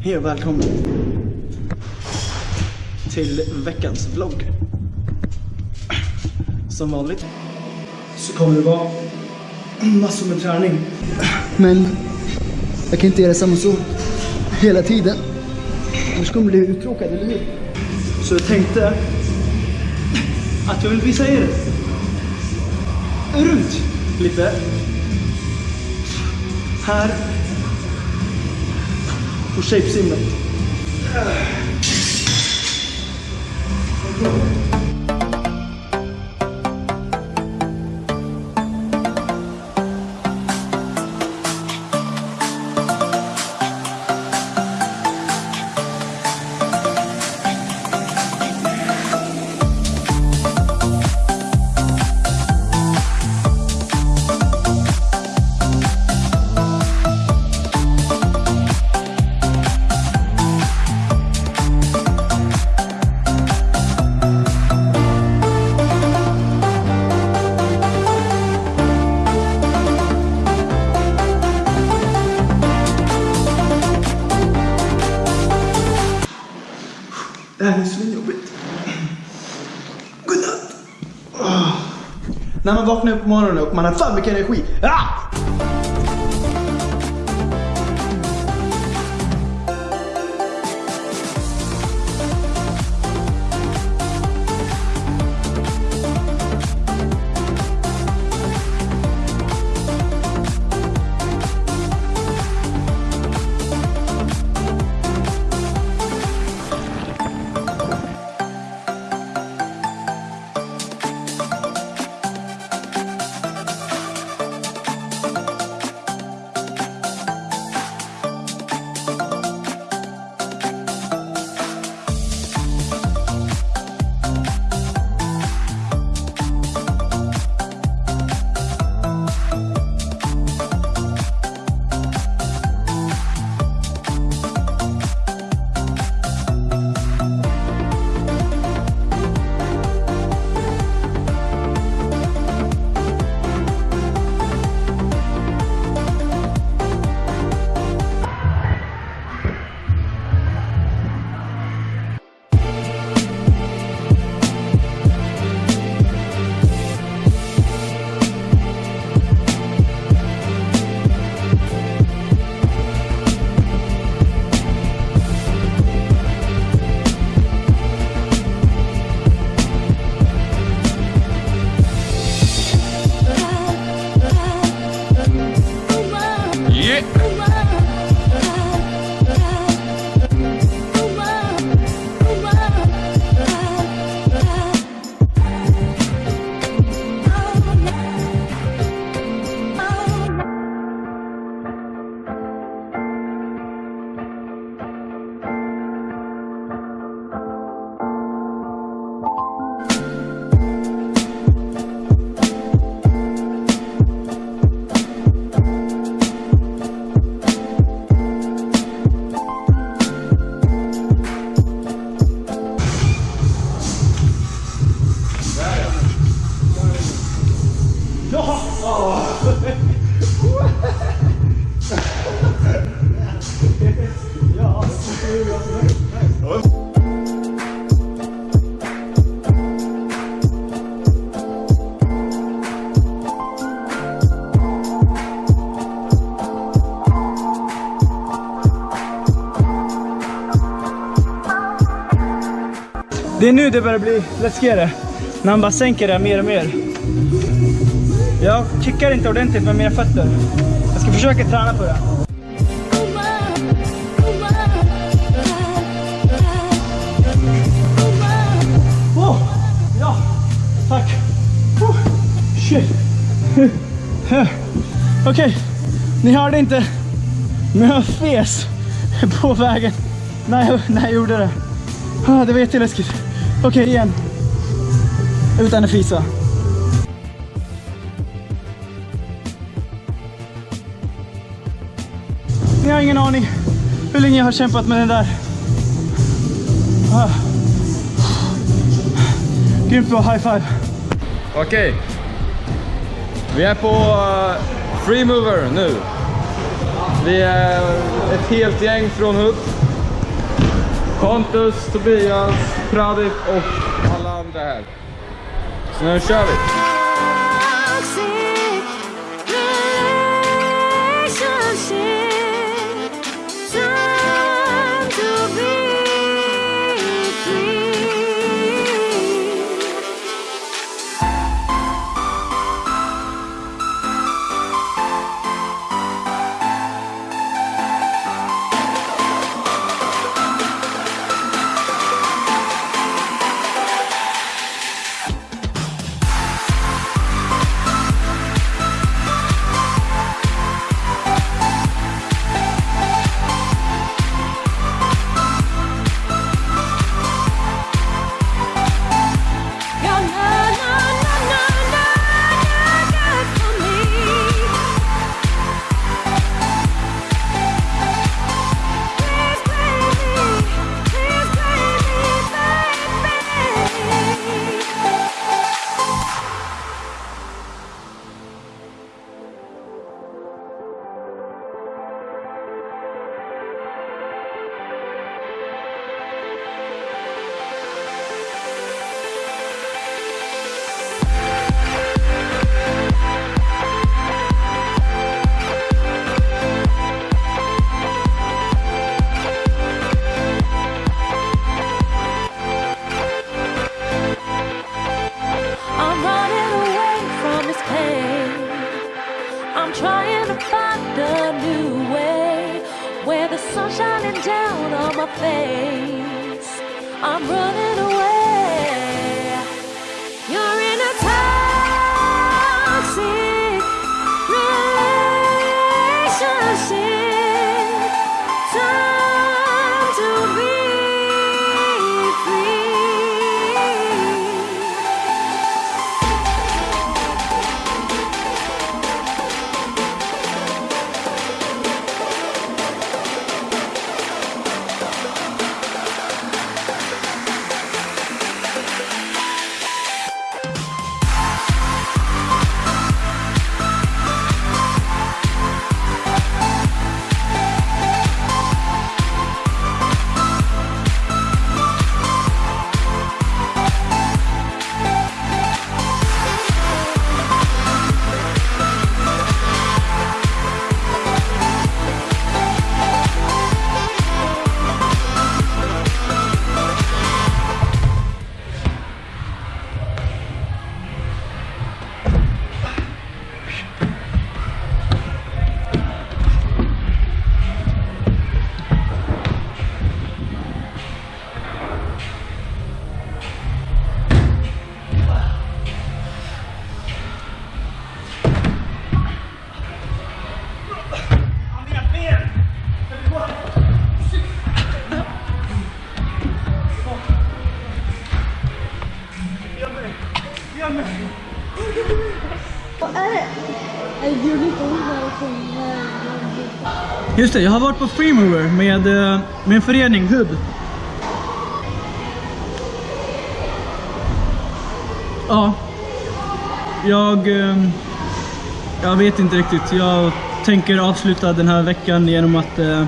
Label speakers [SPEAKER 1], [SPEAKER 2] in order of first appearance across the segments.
[SPEAKER 1] Hej och välkommen till veckans vlogg. Som vanligt så kommer det vara massor med träning. Men jag kan inte göra samma sak hela tiden. Annars kommer det bli uttråkad, eller hur? Så jag tänkte att jag vill visa er runt lite. Här på shapesimmet. Här är svinjobbigt. Godnatt. Ah. När man vaknar upp på morgonen och man har fan mycket energi. Ah! Det är nu det börjar bli läskigare. När han bara sänker det mer och mer. Jag kickar inte ordentligt med mina fötter. Jag ska försöka träna på det. Åh! Ja, tack. Oh, shit. Okej, ni hörde inte. Men jag fes på vägen när jag, när jag gjorde det. Ah, det var jätteläskigt. Okej, igen. Utan att fisa. Ni har ingen aning hur länge jag har kämpat med den där. Ah. Grymt bra, high five.
[SPEAKER 2] Okej. Vi är på uh, Free Mover nu. Vi är ett helt gäng från Hult Pontus, Tobias, Pradip och alla andra här. Så nu kör vi!
[SPEAKER 3] Pain. I'm trying to find a new way where the sun's shining down on my face. I'm running away. You're in a toxic relationship.
[SPEAKER 1] Just det, jag har varit på Freemover med, eh, med en förening, HUB. Ja. Jag... eh, Jag vet inte riktigt. Jag tänker avsluta den här veckan genom att eh,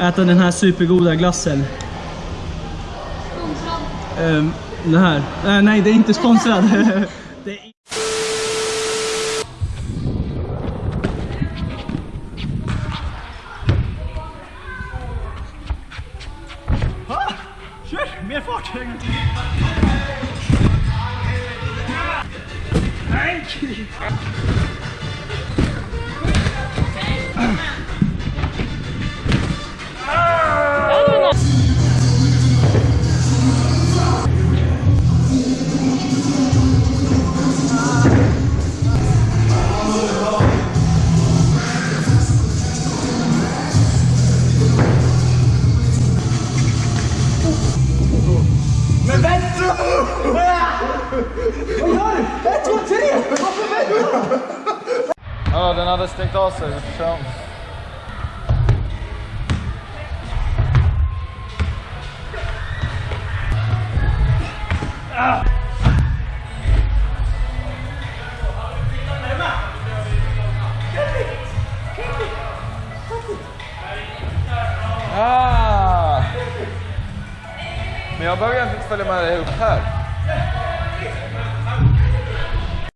[SPEAKER 1] äta den här supergoda glassen. Eh, Den här. Eh, Nej, det är inte sponsrad. Det är... Kör!
[SPEAKER 2] Den av sig. Ah! Men jag behöver egentligen inte följa med dig upp här.